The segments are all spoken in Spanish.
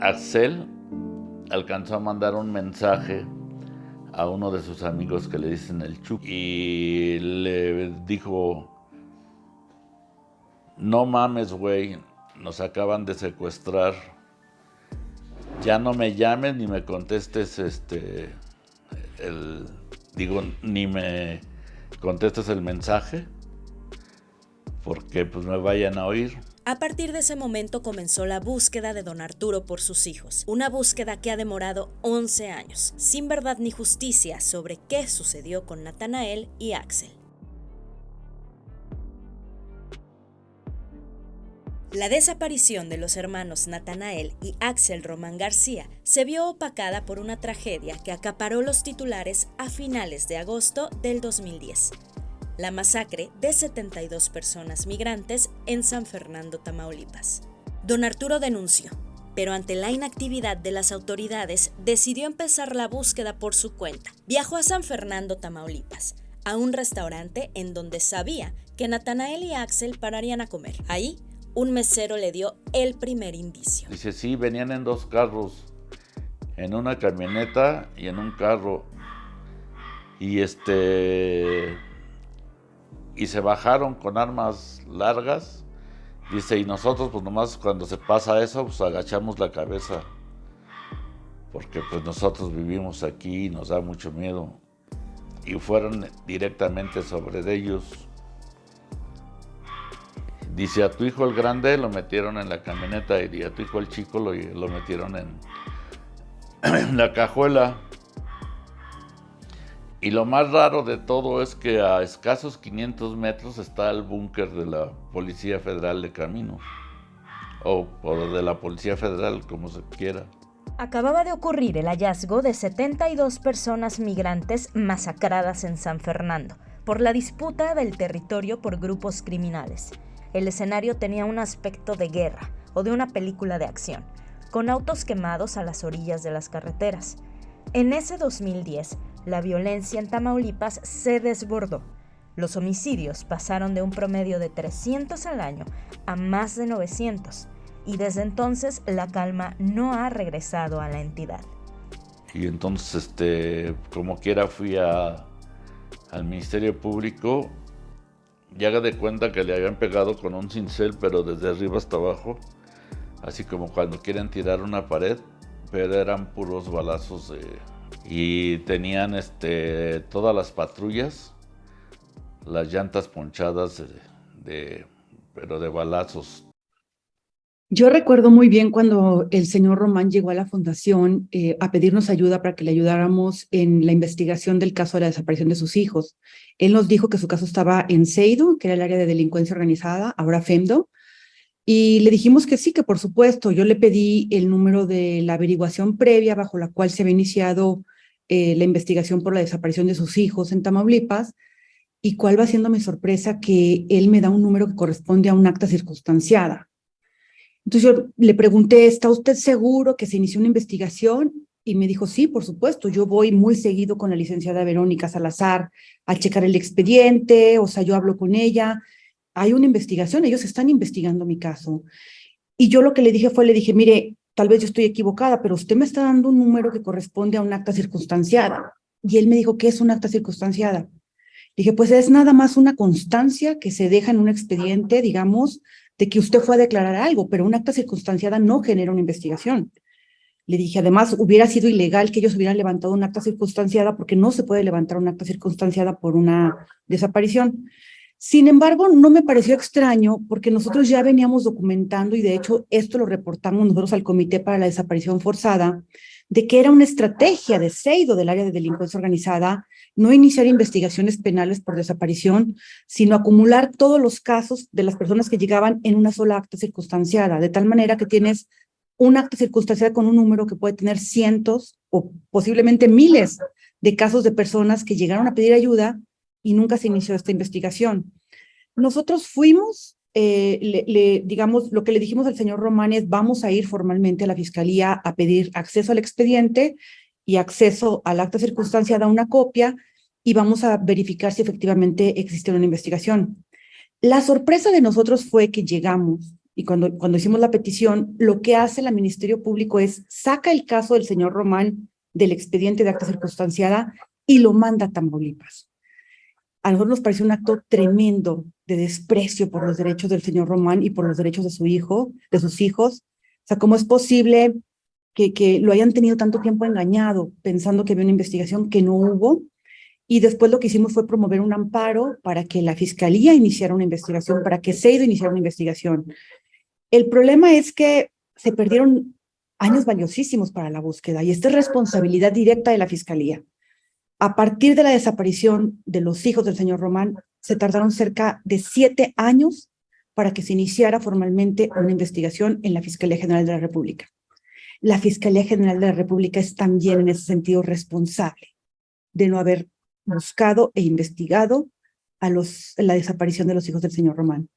Axel alcanzó a mandar un mensaje a uno de sus amigos que le dicen el Chuck y le dijo, no mames, güey, nos acaban de secuestrar, ya no me llames ni me contestes este, el, digo, ni me contestes el mensaje, porque pues me vayan a oír. A partir de ese momento comenzó la búsqueda de don Arturo por sus hijos, una búsqueda que ha demorado 11 años, sin verdad ni justicia sobre qué sucedió con Natanael y Axel. La desaparición de los hermanos Natanael y Axel Román García se vio opacada por una tragedia que acaparó los titulares a finales de agosto del 2010 la masacre de 72 personas migrantes en San Fernando, Tamaulipas. Don Arturo denunció, pero ante la inactividad de las autoridades decidió empezar la búsqueda por su cuenta. Viajó a San Fernando, Tamaulipas, a un restaurante en donde sabía que Natanael y Axel pararían a comer. Ahí, un mesero le dio el primer indicio. Dice, sí, venían en dos carros, en una camioneta y en un carro. Y este y se bajaron con armas largas. Dice, y nosotros pues nomás cuando se pasa eso, pues agachamos la cabeza. Porque pues nosotros vivimos aquí y nos da mucho miedo. Y fueron directamente sobre ellos. Dice, a tu hijo el grande lo metieron en la camioneta y a tu hijo el chico lo, metieron en la cajuela. Y lo más raro de todo es que a escasos 500 metros está el búnker de la Policía Federal de Camino. O, de la Policía Federal, como se quiera. Acababa de ocurrir el hallazgo de 72 personas migrantes masacradas en San Fernando por la disputa del territorio por grupos criminales. El escenario tenía un aspecto de guerra o de una película de acción, con autos quemados a las orillas de las carreteras. En ese 2010, la violencia en Tamaulipas se desbordó. Los homicidios pasaron de un promedio de 300 al año a más de 900 y desde entonces la calma no ha regresado a la entidad. Y entonces, este, como quiera, fui a, al Ministerio Público y haga de cuenta que le habían pegado con un cincel, pero desde arriba hasta abajo, así como cuando quieren tirar una pared, pero eran puros balazos de y tenían este, todas las patrullas, las llantas ponchadas de, pero de balazos. Yo recuerdo muy bien cuando el señor Román llegó a la fundación eh, a pedirnos ayuda para que le ayudáramos en la investigación del caso de la desaparición de sus hijos. Él nos dijo que su caso estaba en Seido, que era el área de delincuencia organizada, ahora FEMDO, y le dijimos que sí, que por supuesto. Yo le pedí el número de la averiguación previa bajo la cual se había iniciado eh, la investigación por la desaparición de sus hijos en Tamaulipas, y cuál va siendo mi sorpresa que él me da un número que corresponde a un acta circunstanciada. Entonces yo le pregunté, ¿está usted seguro que se inició una investigación? Y me dijo, sí, por supuesto, yo voy muy seguido con la licenciada Verónica Salazar a checar el expediente, o sea, yo hablo con ella, hay una investigación, ellos están investigando mi caso. Y yo lo que le dije fue, le dije, mire, tal vez yo estoy equivocada, pero usted me está dando un número que corresponde a un acta circunstanciada. Y él me dijo, ¿qué es un acta circunstanciada? Dije, pues es nada más una constancia que se deja en un expediente, digamos, de que usted fue a declarar algo, pero un acta circunstanciada no genera una investigación. Le dije, además, hubiera sido ilegal que ellos hubieran levantado un acta circunstanciada porque no se puede levantar un acta circunstanciada por una desaparición. Sin embargo, no me pareció extraño porque nosotros ya veníamos documentando y de hecho esto lo reportamos nosotros al Comité para la Desaparición Forzada, de que era una estrategia de Seido del área de delincuencia organizada no iniciar investigaciones penales por desaparición, sino acumular todos los casos de las personas que llegaban en una sola acta circunstanciada, de tal manera que tienes un acta circunstanciada con un número que puede tener cientos o posiblemente miles de casos de personas que llegaron a pedir ayuda y nunca se inició esta investigación. Nosotros fuimos, eh, le, digamos, lo que le dijimos al señor Román es vamos a ir formalmente a la fiscalía a pedir acceso al expediente y acceso al acta circunstanciada, una copia, y vamos a verificar si efectivamente existe una investigación. La sorpresa de nosotros fue que llegamos y cuando, cuando hicimos la petición, lo que hace el Ministerio Público es saca el caso del señor Román del expediente de acta circunstanciada y lo manda a Tamaulipas. A nosotros nos pareció un acto tremendo de desprecio por los derechos del señor Román y por los derechos de su hijo, de sus hijos. O sea, ¿cómo es posible que, que lo hayan tenido tanto tiempo engañado, pensando que había una investigación que no hubo? Y después lo que hicimos fue promover un amparo para que la fiscalía iniciara una investigación, para que SEIDO iniciara una investigación. El problema es que se perdieron años valiosísimos para la búsqueda y esta es responsabilidad directa de la fiscalía. A partir de la desaparición de los hijos del señor Román, se tardaron cerca de siete años para que se iniciara formalmente una investigación en la Fiscalía General de la República. La Fiscalía General de la República es también en ese sentido responsable de no haber buscado e investigado a los, la desaparición de los hijos del señor Román.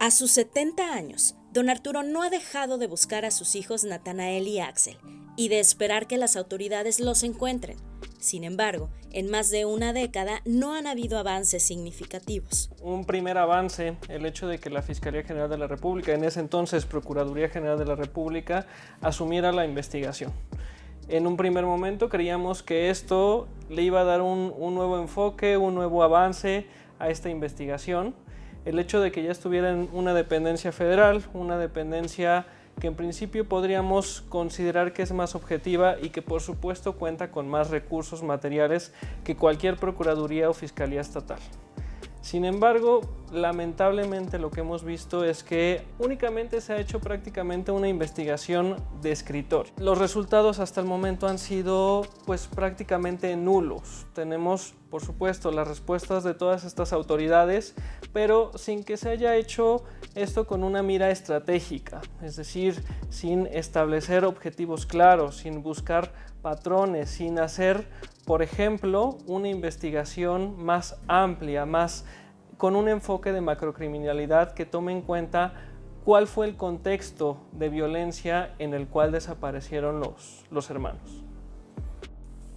A sus 70 años, don Arturo no ha dejado de buscar a sus hijos Natanael y Axel y de esperar que las autoridades los encuentren. Sin embargo, en más de una década no han habido avances significativos. Un primer avance, el hecho de que la Fiscalía General de la República, en ese entonces Procuraduría General de la República, asumiera la investigación. En un primer momento creíamos que esto le iba a dar un, un nuevo enfoque, un nuevo avance a esta investigación. El hecho de que ya estuviera en una dependencia federal, una dependencia que en principio podríamos considerar que es más objetiva y que por supuesto cuenta con más recursos materiales que cualquier Procuraduría o Fiscalía Estatal. Sin embargo, lamentablemente lo que hemos visto es que únicamente se ha hecho prácticamente una investigación de escritor. Los resultados hasta el momento han sido pues prácticamente nulos. Tenemos por supuesto las respuestas de todas estas autoridades, pero sin que se haya hecho esto con una mira estratégica, es decir, sin establecer objetivos claros, sin buscar patrones, sin hacer, por ejemplo, una investigación más amplia, más con un enfoque de macrocriminalidad que tome en cuenta cuál fue el contexto de violencia en el cual desaparecieron los, los hermanos.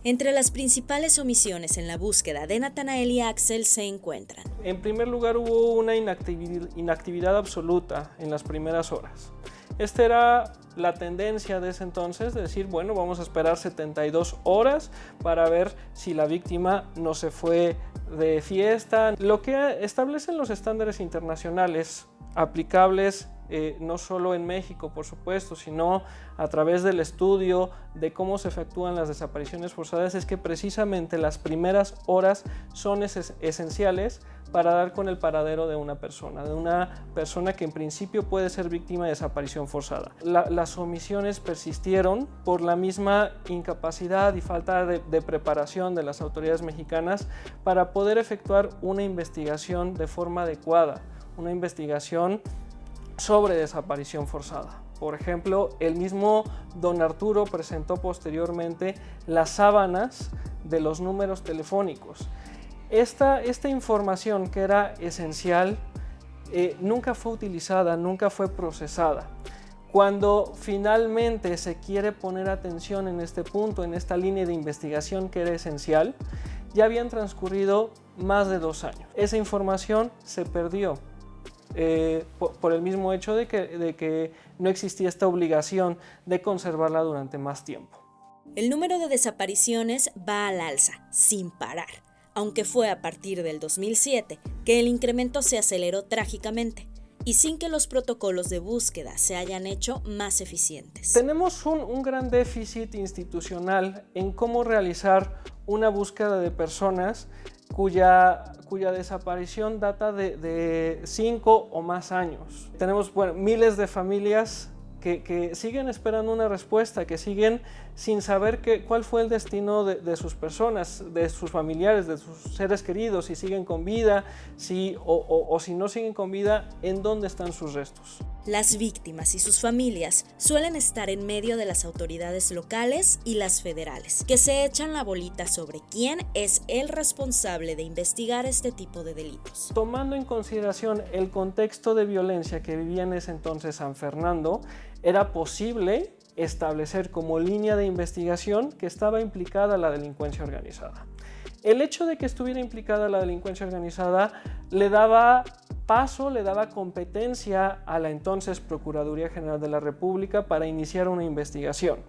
Entre las principales omisiones en la búsqueda de Natanael y Axel se encuentran. En primer lugar hubo una inactividad, inactividad absoluta en las primeras horas. Esta era la tendencia de ese entonces, de decir, bueno, vamos a esperar 72 horas para ver si la víctima no se fue de fiesta. Lo que establecen los estándares internacionales aplicables eh, no solo en México, por supuesto, sino a través del estudio de cómo se efectúan las desapariciones forzadas, es que precisamente las primeras horas son esenciales para dar con el paradero de una persona, de una persona que en principio puede ser víctima de desaparición forzada. las omisiones persistieron por la misma incapacidad y falta de, de preparación de las autoridades mexicanas para poder efectuar una investigación de forma adecuada, una investigación sobre desaparición forzada. Por ejemplo, el mismo don Arturo presentó posteriormente las sábanas de los números telefónicos esta, esta información que era esencial eh, nunca fue utilizada, nunca fue procesada. Cuando finalmente se quiere poner atención en este punto, en esta línea de investigación que era esencial, ya habían transcurrido más de dos años. Esa información se perdió eh, por, el mismo hecho de que, de que no existía esta obligación de conservarla durante más tiempo. El número de desapariciones va al alza, sin parar aunque fue a partir del 2007 que el incremento se aceleró trágicamente y sin que los protocolos de búsqueda se hayan hecho más eficientes. Tenemos un, gran déficit institucional en cómo realizar una búsqueda de personas cuya, cuya desaparición data de, cinco o más años. Tenemos miles de familias que, siguen esperando una respuesta, que siguen sin saber que, cuál fue el destino de, sus personas, de sus familiares, de sus seres queridos, si siguen con vida, si, o, si no siguen con vida, en dónde están sus restos. Las víctimas y sus familias suelen estar en medio de las autoridades locales y las federales, que se echan la bolita sobre quién es el responsable de investigar este tipo de delitos. Tomando en consideración el contexto de violencia que vivía en ese entonces San Fernando, era posible establecer como línea de investigación que estaba implicada la delincuencia organizada. El hecho de que estuviera implicada la delincuencia organizada le daba paso le daba competencia a la entonces Procuraduría General de la República para iniciar una investigación.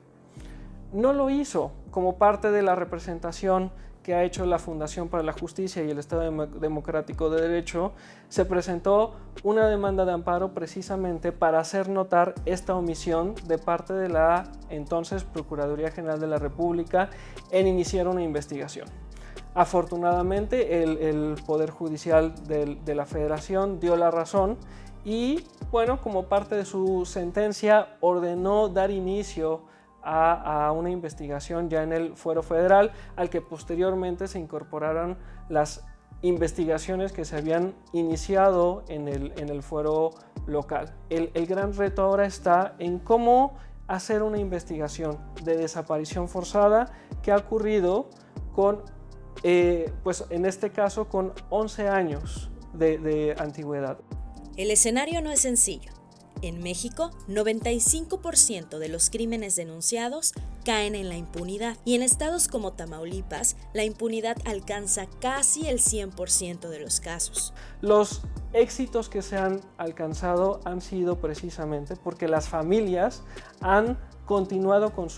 No lo hizo como parte de la representación que ha hecho la Fundación para la Justicia y el Estado Democrático de Derecho, se presentó una demanda de amparo precisamente para hacer notar esta omisión de parte de la entonces Procuraduría General de la República en iniciar una investigación. Afortunadamente, el, Poder Judicial de la Federación dio la razón y, bueno, como parte de su sentencia, ordenó dar inicio a, una investigación ya en el fuero federal, al que posteriormente se incorporaron las investigaciones que se habían iniciado en el, en el fuero local. El, el gran reto ahora está en cómo hacer una investigación de desaparición forzada que ha ocurrido con, eh, pues en este caso, con 11 años de, de antigüedad. El escenario no es sencillo. En México, 95% de los crímenes denunciados caen en la impunidad y en estados como Tamaulipas, la impunidad alcanza casi el 100% de los casos. Los éxitos que se han alcanzado han sido precisamente porque las familias han continuado con,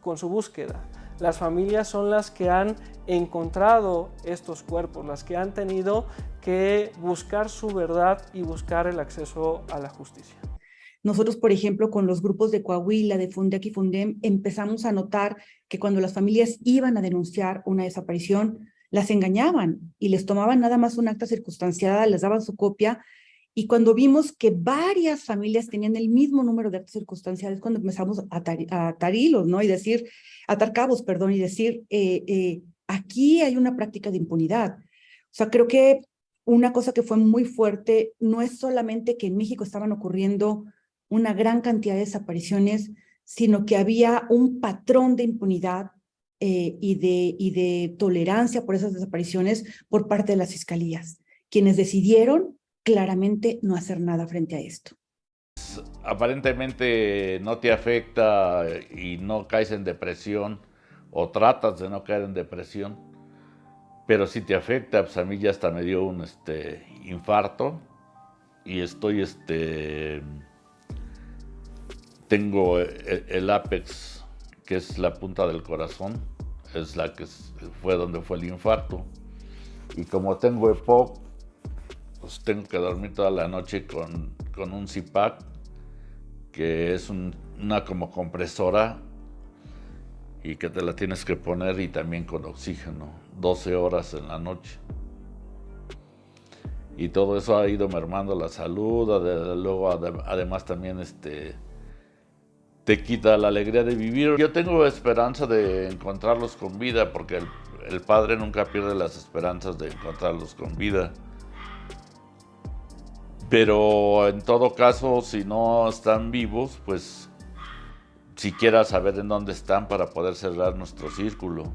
con su búsqueda. Las familias son las que han encontrado estos cuerpos, las que han tenido que buscar su verdad y buscar el acceso a la justicia. Nosotros, por ejemplo, con los grupos de Coahuila, de Fundec y Fundem, empezamos a notar que cuando las familias iban a denunciar una desaparición, las engañaban y les tomaban nada más un acta circunstanciada, les daban su copia y cuando vimos que varias familias tenían el mismo número de actas circunstanciales, cuando empezamos a atar, hilos, ¿no? Y decir, atar cabos, perdón, y decir, eh, eh, aquí hay una práctica de impunidad. O sea, creo que una cosa que fue muy fuerte no es solamente que en México estaban ocurriendo una gran cantidad de desapariciones, sino que había un patrón de impunidad eh, y, de, y de tolerancia por esas desapariciones por parte de las fiscalías, quienes decidieron claramente no hacer nada frente a esto. Aparentemente no te afecta y no caes en depresión o tratas de no caer en depresión, pero si te afecta, pues a mí ya hasta me dio un este, infarto y estoy este, tengo el, apex, que es la punta del corazón, es la que fue donde fue el infarto. Y como tengo EPOC, pues tengo que dormir toda la noche con, con un CPAP, que es una como compresora y que te la tienes que poner y también con oxígeno, 12 horas en la noche. Y todo eso ha ido mermando la salud, luego además también este, te quita la alegría de vivir. Yo tengo esperanza de encontrarlos con vida porque el, padre nunca pierde las esperanzas de encontrarlos con vida. Pero en todo caso, si no están vivos, pues siquiera saber en dónde están para poder cerrar nuestro círculo.